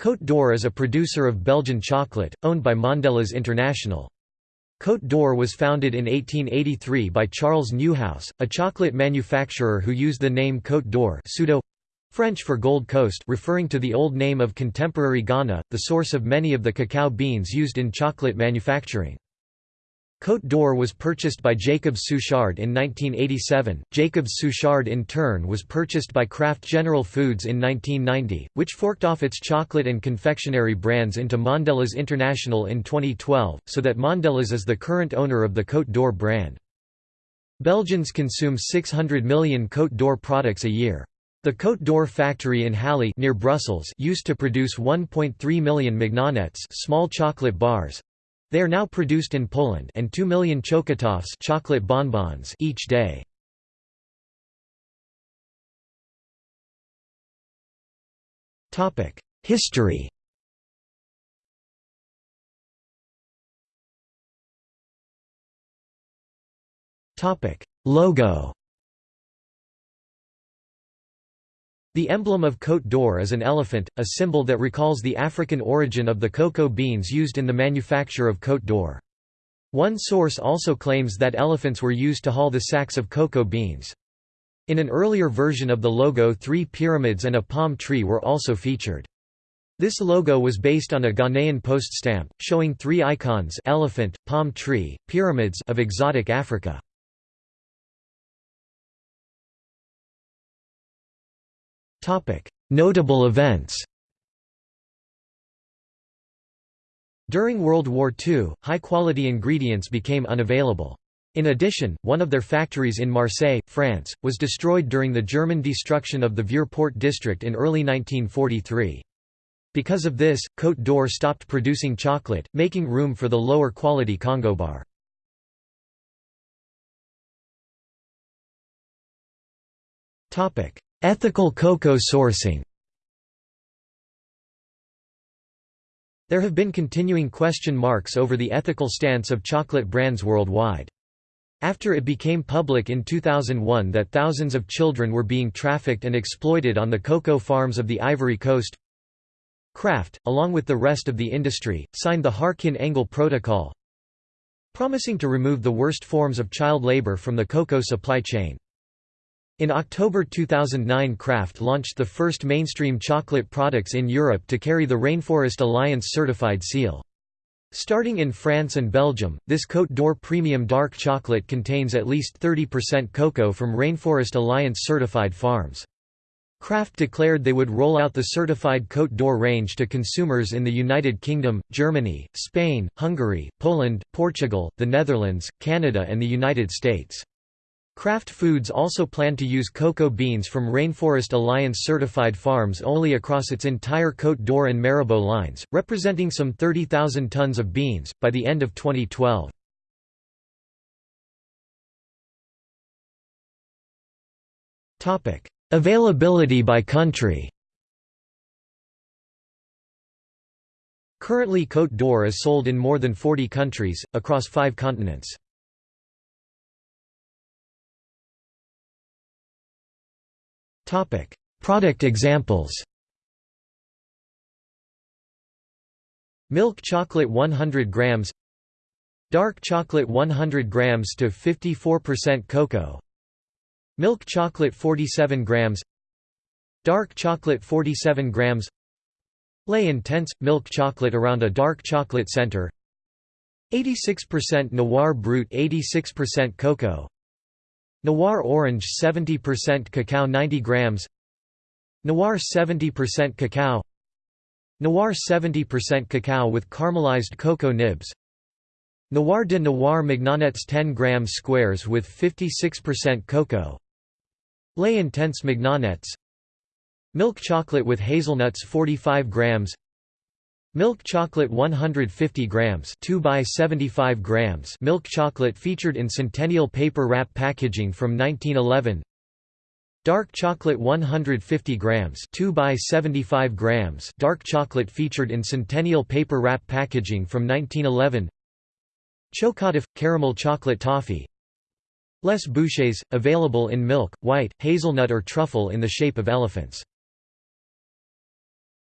Côte d'Or is a producer of Belgian chocolate, owned by Mondelez International. Côte d'Or was founded in 1883 by Charles Neuhaus, a chocolate manufacturer who used the name Côte d'Or pseudo French for Gold Coast referring to the old name of contemporary Ghana, the source of many of the cacao beans used in chocolate manufacturing. Côte d'Or was purchased by Jacobs Suchard in 1987. Jacobs Suchard in turn was purchased by Kraft General Foods in 1990, which forked off its chocolate and confectionery brands into Mondelez International in 2012, so that Mondelez is the current owner of the Côte d'Or brand. Belgians consume 600 million Côte d'Or products a year. The Côte d'Or factory in Halle near Brussels used to produce 1.3 million mignonnettes small chocolate bars, they are now produced in Poland and 2 million chocotoffs chocolate bonbons each day. History Logo The emblem of Côte d'Or is an elephant, a symbol that recalls the African origin of the cocoa beans used in the manufacture of Côte d'Or. One source also claims that elephants were used to haul the sacks of cocoa beans. In an earlier version of the logo three pyramids and a palm tree were also featured. This logo was based on a Ghanaian post stamp, showing three icons elephant, palm tree, pyramids of exotic Africa. Notable events During World War II, high-quality ingredients became unavailable. In addition, one of their factories in Marseille, France, was destroyed during the German destruction of the Vieux Port district in early 1943. Because of this, Côte d'Or stopped producing chocolate, making room for the lower quality Congo bar. Ethical cocoa sourcing There have been continuing question marks over the ethical stance of chocolate brands worldwide. After it became public in 2001 that thousands of children were being trafficked and exploited on the cocoa farms of the Ivory Coast, Kraft, along with the rest of the industry, signed the Harkin-Engel Protocol, promising to remove the worst forms of child labor from the cocoa supply chain. In October 2009 Kraft launched the first mainstream chocolate products in Europe to carry the Rainforest Alliance certified seal. Starting in France and Belgium, this Côte d'Or premium dark chocolate contains at least 30% cocoa from Rainforest Alliance certified farms. Kraft declared they would roll out the certified Côte d'Or range to consumers in the United Kingdom, Germany, Spain, Hungary, Poland, Portugal, the Netherlands, Canada and the United States. Kraft Foods also planned to use cocoa beans from Rainforest Alliance certified farms only across its entire Côte d'Or and Marabou lines, representing some 30,000 tons of beans, by the end of 2012. Availability by country Currently Côte d'Or is sold in more than 40 countries, across five continents. Product examples. Milk chocolate 100 grams. Dark chocolate 100 grams to 54% cocoa. Milk chocolate 47 grams. Dark chocolate 47 grams. Lait Intense – milk chocolate around a dark chocolate center. 86% Noir Brut 86% cocoa Noir orange 70% cacao 90 grams. Noir 70% cacao. Noir 70% cacao with caramelized cocoa nibs. Noir de Noir Mignonnettes 10 grams squares with 56% cocoa. Lait Intense Mignonnettes Milk chocolate with hazelnuts 45 grams Milk chocolate 150 grams 2 by 75 grams Milk chocolate featured in Centennial paper wrap packaging from 1911 Dark chocolate 150 grams 2 by 75 grams Dark chocolate featured in Centennial paper wrap packaging from 1911 Chocotoff – caramel chocolate toffee. Les Bouchées – available in milk, white, hazelnut or truffle in the shape of elephants